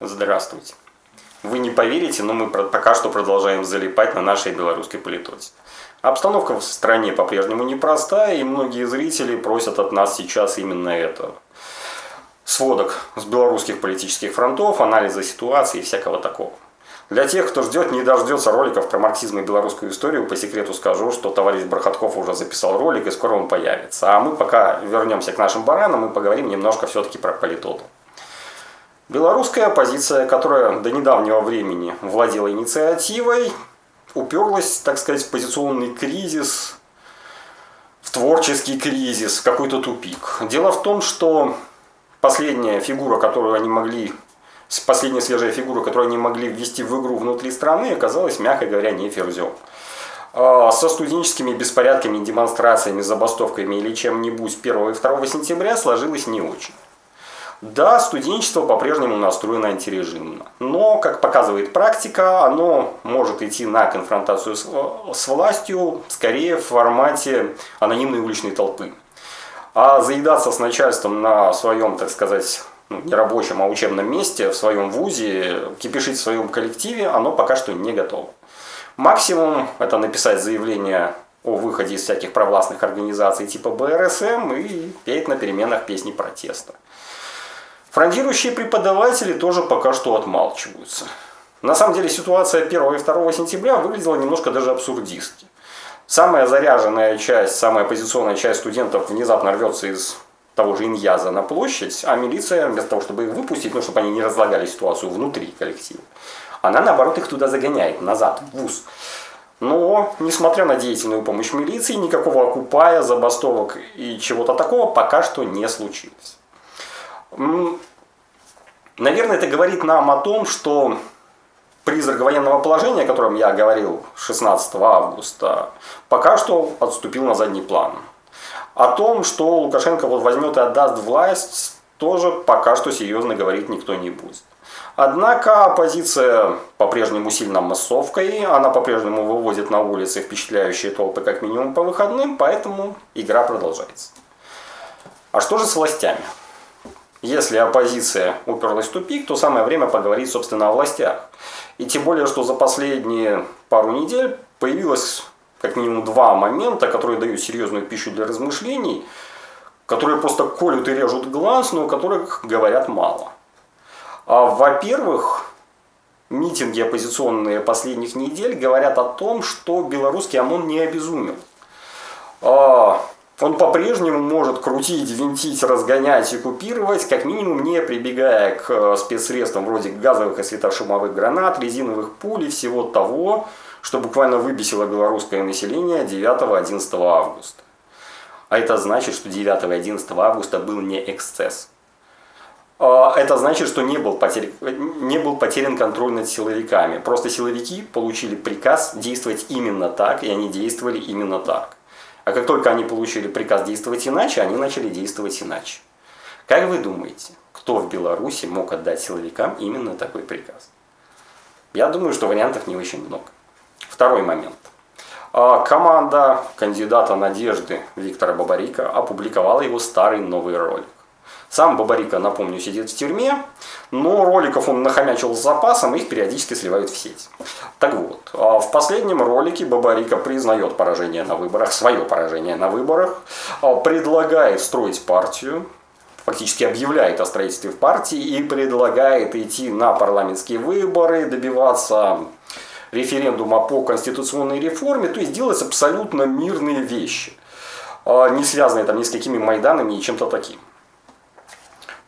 Здравствуйте. Вы не поверите, но мы пока что продолжаем залипать на нашей белорусской политоте. Обстановка в стране по-прежнему непростая, и многие зрители просят от нас сейчас именно этого. Сводок с белорусских политических фронтов, анализа ситуации и всякого такого. Для тех, кто ждет, не дождется роликов про марксизм и белорусскую историю, по секрету скажу, что товарищ Бархатков уже записал ролик, и скоро он появится. А мы пока вернемся к нашим баранам и поговорим немножко все-таки про политоту. Белорусская оппозиция, которая до недавнего времени владела инициативой, уперлась, так сказать, в позиционный кризис, в творческий кризис, в какой-то тупик. Дело в том, что последняя фигура, которую они могли, последняя свежая фигура, которую они могли ввести в игру внутри страны, оказалась, мягко говоря, не Ферзем. А, со студенческими беспорядками, демонстрациями, забастовками или чем-нибудь 1 и 2 сентября сложилось не очень. Да, студенчество по-прежнему настроено антирежимно, но, как показывает практика, оно может идти на конфронтацию с, с властью скорее в формате анонимной уличной толпы. А заедаться с начальством на своем, так сказать, ну, не рабочем, а учебном месте, в своем вузе, кипишить в своем коллективе, оно пока что не готово. Максимум это написать заявление о выходе из всяких провластных организаций типа БРСМ и петь на переменах песни протеста. Фронтирующие преподаватели тоже пока что отмалчиваются. На самом деле ситуация 1 и 2 сентября выглядела немножко даже абсурдистски. Самая заряженная часть, самая оппозиционная часть студентов внезапно рвется из того же Иньяза на площадь, а милиция, вместо того, чтобы их выпустить, ну, чтобы они не разлагали ситуацию внутри коллектива, она, наоборот, их туда загоняет, назад, в ВУЗ. Но, несмотря на деятельную помощь милиции, никакого окупая, забастовок и чего-то такого пока что не случилось. Наверное, это говорит нам о том, что призрак военного положения, о котором я говорил 16 августа, пока что отступил на задний план. О том, что Лукашенко вот возьмет и отдаст власть, тоже пока что серьезно говорить никто не будет. Однако оппозиция по-прежнему сильно массовкой, она по-прежнему выводит на улицы впечатляющие толпы как минимум по выходным, поэтому игра продолжается. А что же с властями? Если оппозиция уперлась в тупик, то самое время поговорить, собственно, о властях. И тем более, что за последние пару недель появилось как минимум два момента, которые дают серьезную пищу для размышлений, которые просто колют и режут глаз, но о которых говорят мало. А, Во-первых, митинги оппозиционные последних недель говорят о том, что белорусский ОМОН не обезумел. А, он по-прежнему может крутить, винтить, разгонять и купировать, как минимум не прибегая к э, спецсредствам вроде газовых и светошумовых гранат, резиновых пуль и всего того, что буквально выбесило белорусское население 9-11 августа. А это значит, что 9 и 11 августа был не эксцесс. А, это значит, что не был, потерян, не был потерян контроль над силовиками. Просто силовики получили приказ действовать именно так, и они действовали именно так. А как только они получили приказ действовать иначе, они начали действовать иначе. Как вы думаете, кто в Беларуси мог отдать силовикам именно такой приказ? Я думаю, что вариантов не очень много. Второй момент. А, команда кандидата Надежды Виктора Бабарика опубликовала его старый новый ролик. Сам Бабарика, напомню, сидит в тюрьме, но роликов он нахомячил с запасом, их периодически сливают в сеть. Так вот, а в последнем ролике Бабарика признает поражение на выборах, свое поражение на выборах, а предлагает строить партию, фактически объявляет о строительстве в партии и предлагает идти на парламентские выборы, добиваться референдума по конституционной реформе, то есть делать абсолютно мирные вещи, а не связанные там ни с какими майданами и чем-то таким.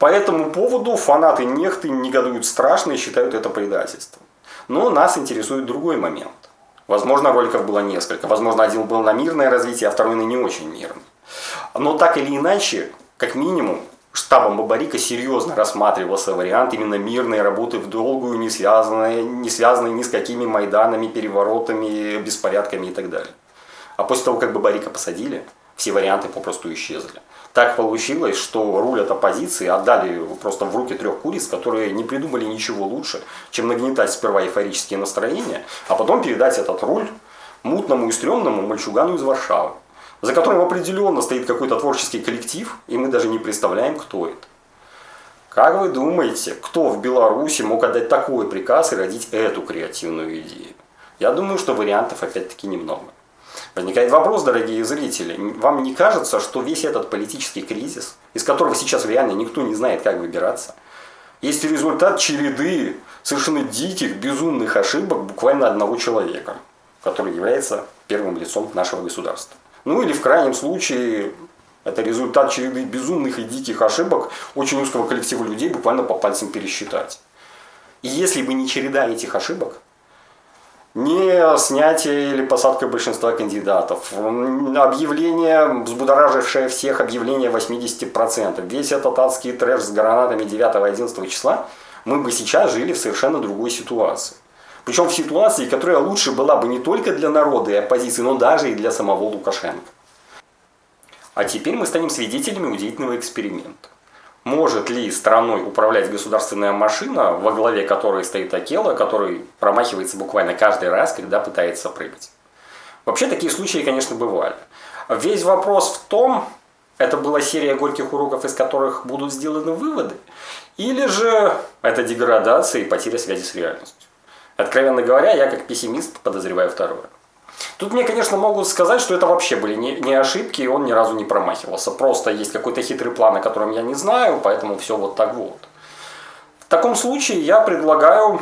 По этому поводу фанаты нехты негодуют страшно и считают это предательством. Но нас интересует другой момент. Возможно, роликов было несколько. Возможно, один был на мирное развитие, а второй на не очень мирный. Но так или иначе, как минимум, штабом Бабарика серьезно рассматривался вариант именно мирной работы в долгую, не связанной, не связанной ни с какими майданами, переворотами, беспорядками и так далее. А после того, как Бабарика посадили, все варианты попросту исчезли. Так получилось, что руль от оппозиции отдали просто в руки трех куриц, которые не придумали ничего лучше, чем нагнетать сперва эйфорические настроения, а потом передать этот руль мутному и стрёмному мальчугану из Варшавы, за которым определенно стоит какой-то творческий коллектив, и мы даже не представляем, кто это. Как вы думаете, кто в Беларуси мог отдать такой приказ и родить эту креативную идею? Я думаю, что вариантов опять-таки немного. Возникает вопрос, дорогие зрители, вам не кажется, что весь этот политический кризис, из которого сейчас реально никто не знает, как выбираться, есть результат череды совершенно диких, безумных ошибок буквально одного человека, который является первым лицом нашего государства? Ну или в крайнем случае это результат череды безумных и диких ошибок очень узкого коллектива людей буквально по пальцам пересчитать. И если бы не череда этих ошибок, не снятие или посадка большинства кандидатов, объявление, взбудоражившее всех объявление 80%, весь этот адский трэш с гранатами 9-11 числа, мы бы сейчас жили в совершенно другой ситуации. Причем в ситуации, которая лучше была бы не только для народа и оппозиции, но даже и для самого Лукашенко. А теперь мы станем свидетелями удивительного эксперимента. Может ли страной управлять государственная машина, во главе которой стоит Акела, который промахивается буквально каждый раз, когда пытается прыгать? Вообще такие случаи, конечно, бывали. Весь вопрос в том, это была серия горьких уроков, из которых будут сделаны выводы, или же это деградация и потеря связи с реальностью. Откровенно говоря, я как пессимист подозреваю второе. Тут мне, конечно, могут сказать, что это вообще были не, не ошибки, и он ни разу не промахивался. Просто есть какой-то хитрый план, о котором я не знаю, поэтому все вот так вот. В таком случае я предлагаю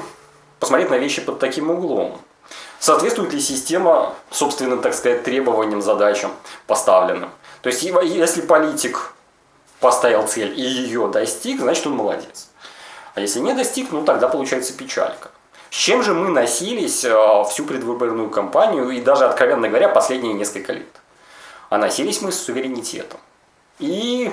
посмотреть на вещи под таким углом. Соответствует ли система собственным, так сказать, требованиям, задачам поставленным? То есть, если политик поставил цель и ее достиг, значит он молодец. А если не достиг, ну тогда получается печалька. С чем же мы носились э, всю предвыборную кампанию и даже, откровенно говоря, последние несколько лет? А носились мы с суверенитетом. И,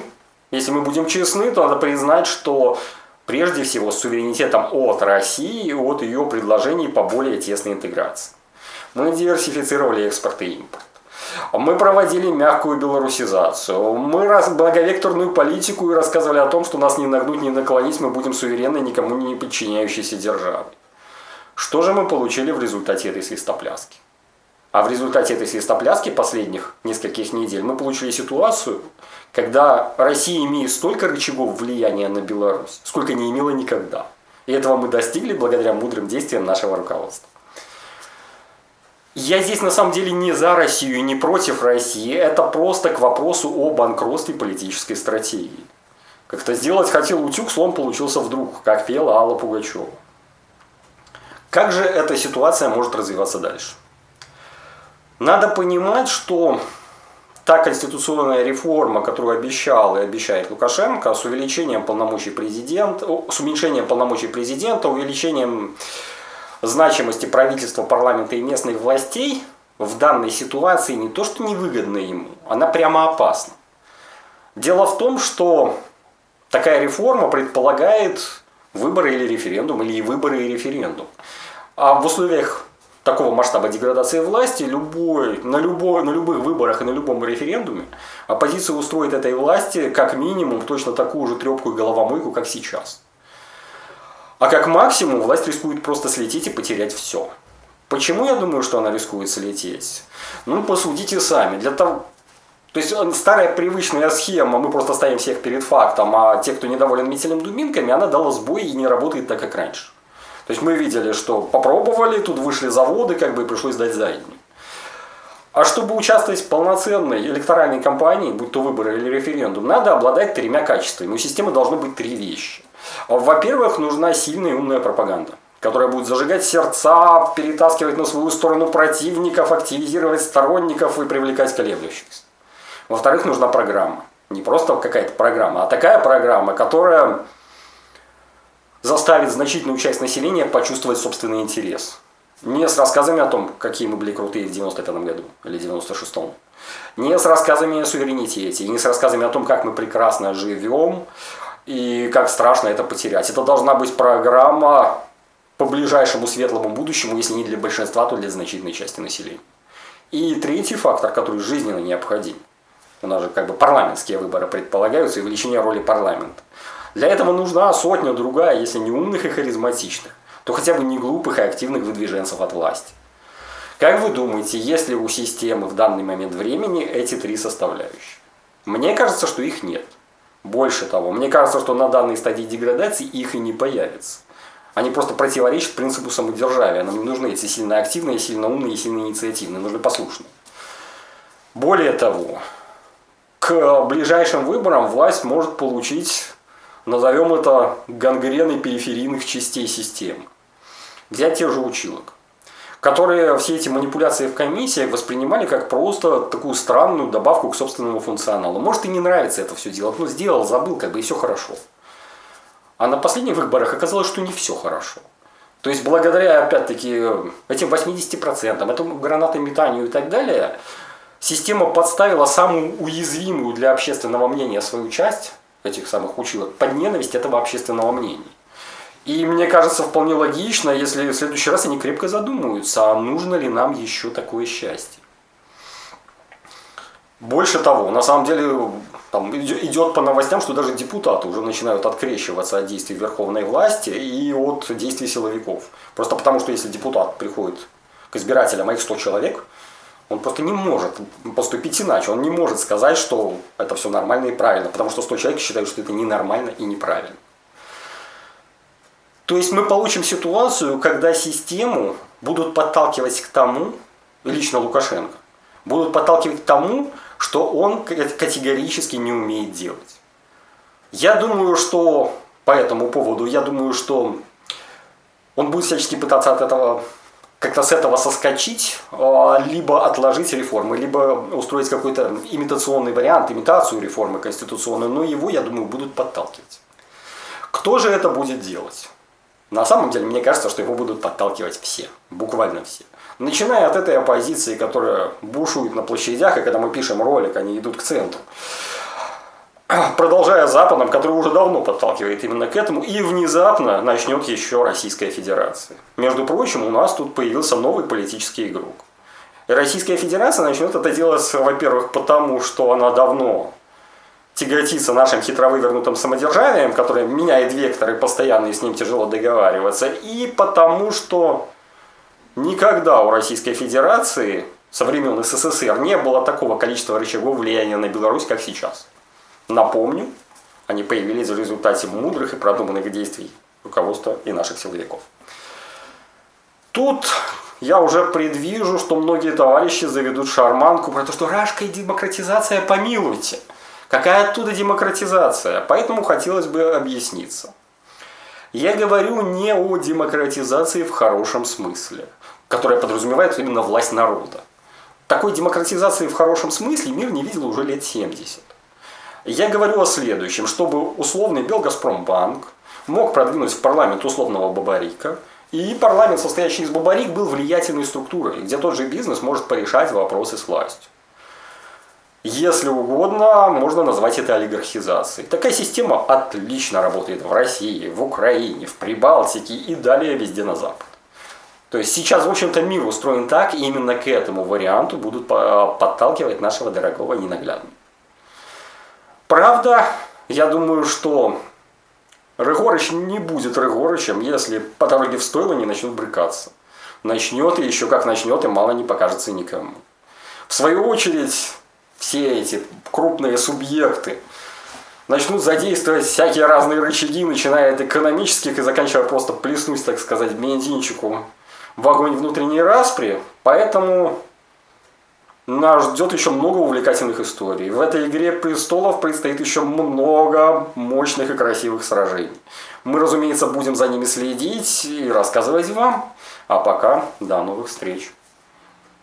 если мы будем честны, то надо признать, что прежде всего с суверенитетом от России и от ее предложений по более тесной интеграции. Мы диверсифицировали экспорт и импорт. Мы проводили мягкую белорусизацию. Мы раз благовекторную политику и рассказывали о том, что нас не нагнуть, не наклонить, мы будем суверенной, никому не подчиняющейся державой. Что же мы получили в результате этой свистопляски? А в результате этой свистопляски последних нескольких недель мы получили ситуацию, когда Россия имеет столько рычагов влияния на Беларусь, сколько не имела никогда. И этого мы достигли благодаря мудрым действиям нашего руководства. Я здесь на самом деле не за Россию и не против России. Это просто к вопросу о банкротстве политической стратегии. Как-то сделать хотел утюг, слон получился вдруг, как пела Алла Пугачева. Как же эта ситуация может развиваться дальше? Надо понимать, что та конституционная реформа, которую обещал и обещает Лукашенко, с увеличением полномочий президента, с уменьшением полномочий президента, увеличением значимости правительства, парламента и местных властей, в данной ситуации не то что невыгодна ему, она прямо опасна. Дело в том, что такая реформа предполагает выборы или референдум, или и выборы и референдум. А в условиях такого масштаба деградации власти любой, на, любой, на любых выборах и на любом референдуме оппозиция устроит этой власти как минимум точно такую же трепку и головомойку, как сейчас. А как максимум власть рискует просто слететь и потерять все. Почему я думаю, что она рискует слететь? Ну, посудите сами. Для того, то есть э, старая привычная схема, мы просто ставим всех перед фактом, а те, кто недоволен метелем дубинками, она дала сбой и не работает так, как раньше. То есть мы видели, что попробовали, тут вышли заводы, как бы пришлось дать заднюю. А чтобы участвовать в полноценной электоральной кампании, будь то выборы или референдум, надо обладать тремя качествами. У системы должны быть три вещи. Во-первых, нужна сильная и умная пропаганда, которая будет зажигать сердца, перетаскивать на свою сторону противников, активизировать сторонников и привлекать колеблющихся. Во-вторых, нужна программа. Не просто какая-то программа, а такая программа, которая заставит значительную часть населения почувствовать собственный интерес. Не с рассказами о том, какие мы были крутые в 95 году или 96-м. Не с рассказами о суверенитете, не с рассказами о том, как мы прекрасно живем и как страшно это потерять. Это должна быть программа по ближайшему светлому будущему, если не для большинства, то для значительной части населения. И третий фактор, который жизненно необходим. У нас же как бы парламентские выборы предполагаются и увеличение роли парламента. Для этого нужна сотня другая, если не умных и харизматичных, то хотя бы не глупых и активных выдвиженцев от власти. Как вы думаете, есть ли у системы в данный момент времени эти три составляющие? Мне кажется, что их нет. Больше того, мне кажется, что на данной стадии деградации их и не появится. Они просто противоречат принципу самодержавия. Нам не нужны эти сильно активные, сильно умные сильно инициативные. Нужны послушные. Более того, к ближайшим выборам власть может получить, назовем это, гангреной периферийных частей системы. Взять тех же училок которые все эти манипуляции в комиссиях воспринимали как просто такую странную добавку к собственному функционалу. Может и не нравится это все делать, но сделал, забыл, как бы и все хорошо. А на последних выборах оказалось, что не все хорошо. То есть благодаря, опять-таки, этим 80%, этому гранатометанию и так далее, система подставила самую уязвимую для общественного мнения свою часть этих самых училок под ненависть этого общественного мнения. И мне кажется вполне логично, если в следующий раз они крепко задумаются, а нужно ли нам еще такое счастье. Больше того, на самом деле там идет по новостям, что даже депутаты уже начинают открещиваться от действий верховной власти и от действий силовиков. Просто потому, что если депутат приходит к избирателям, а их 100 человек, он просто не может поступить иначе. Он не может сказать, что это все нормально и правильно, потому что 100 человек считают, что это ненормально и неправильно. То есть мы получим ситуацию, когда систему будут подталкивать к тому, лично Лукашенко, будут подталкивать к тому, что он категорически не умеет делать. Я думаю, что по этому поводу, я думаю, что он будет всячески пытаться от этого как-то с этого соскочить, а, либо отложить реформы, либо устроить какой-то имитационный вариант, имитацию реформы конституционной, но его, я думаю, будут подталкивать. Кто же это будет делать? На самом деле, мне кажется, что его будут подталкивать все, буквально все. Начиная от этой оппозиции, которая бушует на площадях, и когда мы пишем ролик, они идут к центру. Продолжая Западом, который уже давно подталкивает именно к этому, и внезапно начнет еще Российская Федерация. Между прочим, у нас тут появился новый политический игрок. И Российская Федерация начнет это делать, во-первых, потому что она давно тяготиться нашим хитро вывернутым самодержавием, которое меняет векторы постоянно, и с ним тяжело договариваться, и потому что никогда у Российской Федерации со времен СССР не было такого количества рычагов влияния на Беларусь, как сейчас. Напомню, они появились в результате мудрых и продуманных действий руководства и наших силовиков. Тут я уже предвижу, что многие товарищи заведут шарманку про то, что рашка и демократизация, помилуйте – Какая оттуда демократизация? Поэтому хотелось бы объясниться. Я говорю не о демократизации в хорошем смысле, которая подразумевает именно власть народа. Такой демократизации в хорошем смысле мир не видел уже лет 70. Я говорю о следующем, чтобы условный Белгазпромбанк мог продвинуть в парламент условного Бабарика, и парламент, состоящий из Бабарик, был влиятельной структурой, где тот же бизнес может порешать вопросы с властью. Если угодно, можно назвать это олигархизацией. Такая система отлично работает в России, в Украине, в Прибалтике и далее везде на Запад. То есть сейчас, в общем-то, мир устроен так, и именно к этому варианту будут подталкивать нашего дорогого ненаглядного. Правда, я думаю, что Рыгорыч не будет Рыгорычем, если по дороге в стойло не начнет брыкаться. Начнет, и еще как начнет, и мало не покажется никому. В свою очередь, все эти крупные субъекты начнут задействовать всякие разные рычаги, начиная от экономических и заканчивая просто плеснуть, так сказать, бензинчику в огонь внутренней распри. Поэтому нас ждет еще много увлекательных историй. В этой игре престолов предстоит еще много мощных и красивых сражений. Мы, разумеется, будем за ними следить и рассказывать вам. А пока до новых встреч.